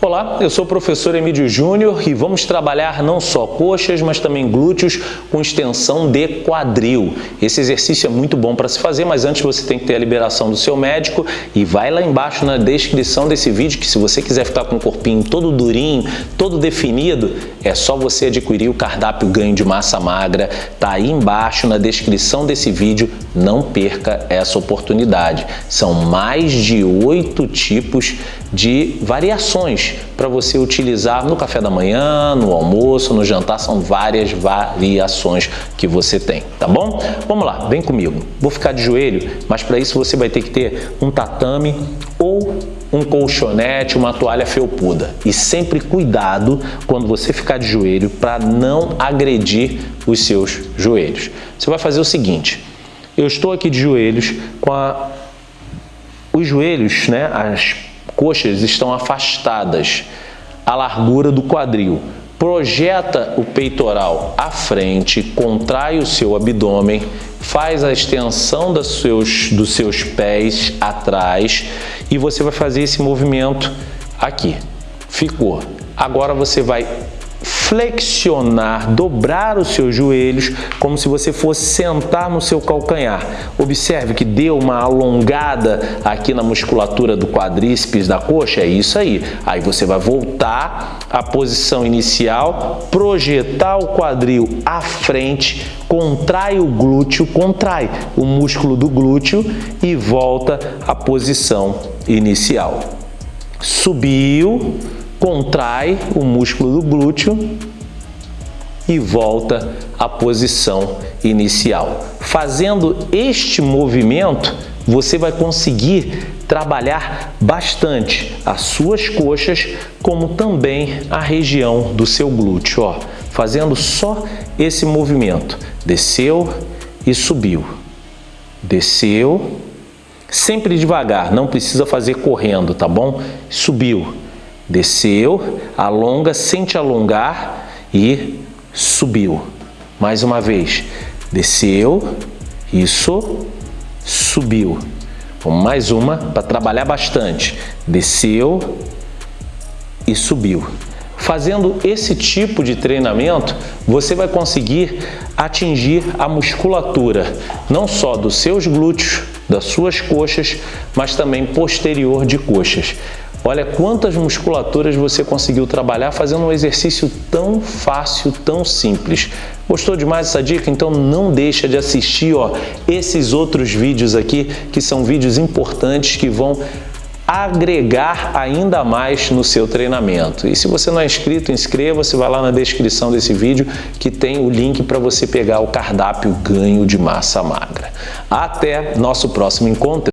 Olá, eu sou o professor Emílio Júnior e vamos trabalhar não só coxas, mas também glúteos com extensão de quadril. Esse exercício é muito bom para se fazer, mas antes você tem que ter a liberação do seu médico e vai lá embaixo na descrição desse vídeo que se você quiser ficar com o corpinho todo durinho, todo definido, é só você adquirir o cardápio ganho de massa magra, tá aí embaixo na descrição desse vídeo, não perca essa oportunidade. São mais de oito tipos de variações para você utilizar no café da manhã, no almoço, no jantar, são várias variações que você tem, tá bom? Vamos lá, vem comigo. Vou ficar de joelho, mas para isso você vai ter que ter um tatame ou um colchonete, uma toalha felpuda. E sempre cuidado quando você ficar de joelho para não agredir os seus joelhos. Você vai fazer o seguinte, eu estou aqui de joelhos com a, os joelhos, né, as coxas estão afastadas, a largura do quadril. Projeta o peitoral à frente, contrai o seu abdômen, faz a extensão dos seus, dos seus pés atrás e você vai fazer esse movimento aqui. Ficou. Agora você vai flexionar, dobrar os seus joelhos como se você fosse sentar no seu calcanhar. Observe que deu uma alongada aqui na musculatura do quadríceps da coxa, é isso aí. Aí você vai voltar à posição inicial, projetar o quadril à frente, contrai o glúteo, contrai o músculo do glúteo e volta à posição inicial. Subiu, contrai o músculo do glúteo e volta à posição inicial. Fazendo este movimento, você vai conseguir trabalhar bastante as suas coxas, como também a região do seu glúteo. Ó, fazendo só esse movimento. Desceu e subiu. Desceu, sempre devagar, não precisa fazer correndo, tá bom? Subiu Desceu, alonga, sente alongar e subiu. Mais uma vez. Desceu, isso, subiu. Vamos mais uma para trabalhar bastante. Desceu e subiu. Fazendo esse tipo de treinamento, você vai conseguir atingir a musculatura, não só dos seus glúteos, das suas coxas, mas também posterior de coxas. Olha quantas musculaturas você conseguiu trabalhar fazendo um exercício tão fácil, tão simples. Gostou demais dessa dica? Então não deixa de assistir ó, esses outros vídeos aqui, que são vídeos importantes que vão agregar ainda mais no seu treinamento. E se você não é inscrito, inscreva-se, vai lá na descrição desse vídeo que tem o link para você pegar o cardápio ganho de massa magra. Até nosso próximo encontro.